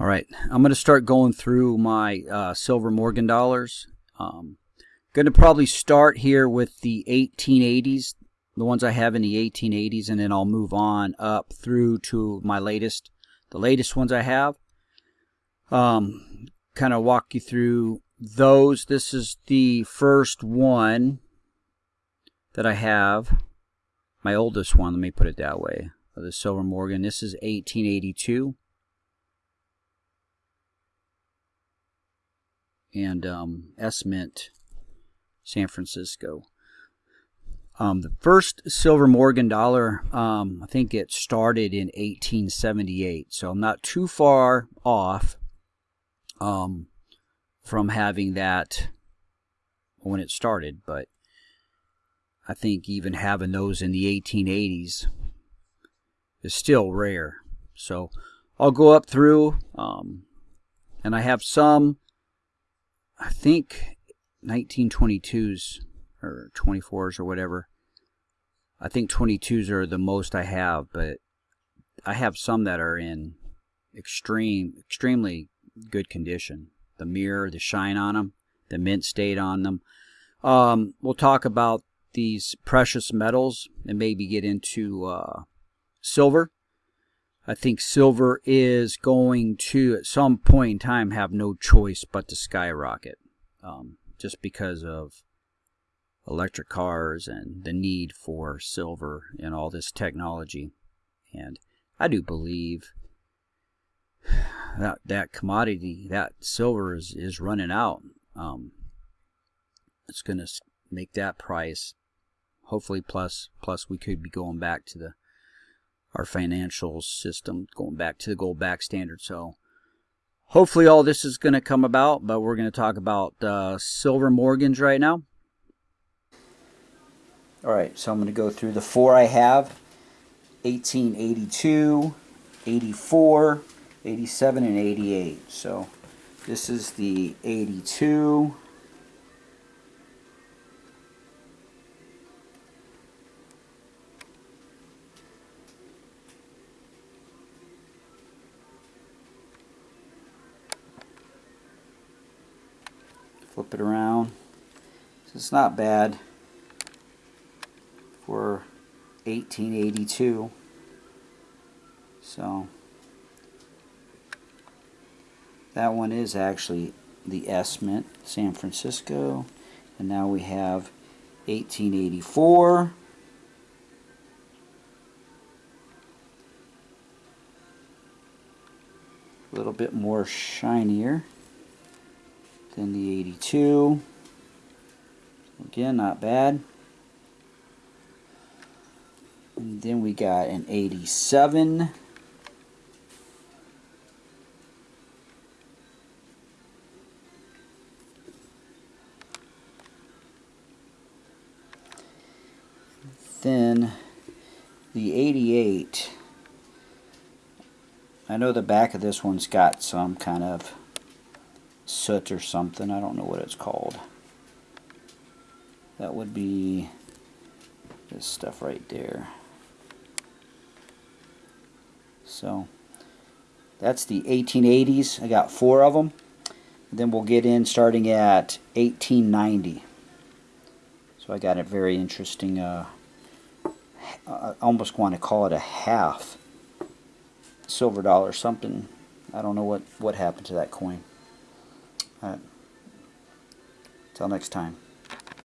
All right, I'm going to start going through my uh, silver Morgan dollars. Um, going to probably start here with the 1880s, the ones I have in the 1880s, and then I'll move on up through to my latest, the latest ones I have. Um, kind of walk you through those. This is the first one that I have, my oldest one, let me put it that way, the Silver Morgan. This is 1882. And um, S Mint, San Francisco. Um, the first silver Morgan dollar, um, I think it started in 1878, so I'm not too far off um, from having that when it started, but I think even having those in the 1880s is still rare. So I'll go up through, um, and I have some I think 1922s or 24s or whatever. I think 22s are the most I have, but I have some that are in extreme, extremely good condition. The mirror, the shine on them, the mint state on them. Um, we'll talk about these precious metals and maybe get into uh, silver. I think silver is going to, at some point in time, have no choice but to skyrocket um, just because of electric cars and the need for silver and all this technology. And I do believe that that commodity, that silver is, is running out. Um, it's going to make that price hopefully plus plus we could be going back to the our financial system, going back to the gold back standard. So hopefully all this is going to come about, but we're going to talk about uh, silver Morgans right now. All right, so I'm going to go through the four I have 1882, 84, 87, and 88. So this is the 82. Flip it around. So it's not bad for 1882. So that one is actually the S Mint, San Francisco. And now we have 1884. A little bit more shinier. Then the 82. Again, not bad. And then we got an 87. Then the 88. I know the back of this one's got some kind of soot or something. I don't know what it's called. That would be this stuff right there. So that's the 1880s. I got four of them. Then we'll get in starting at 1890. So I got a very interesting, uh, I almost want to call it a half silver dollar something. I don't know what, what happened to that coin. All right. Till next time.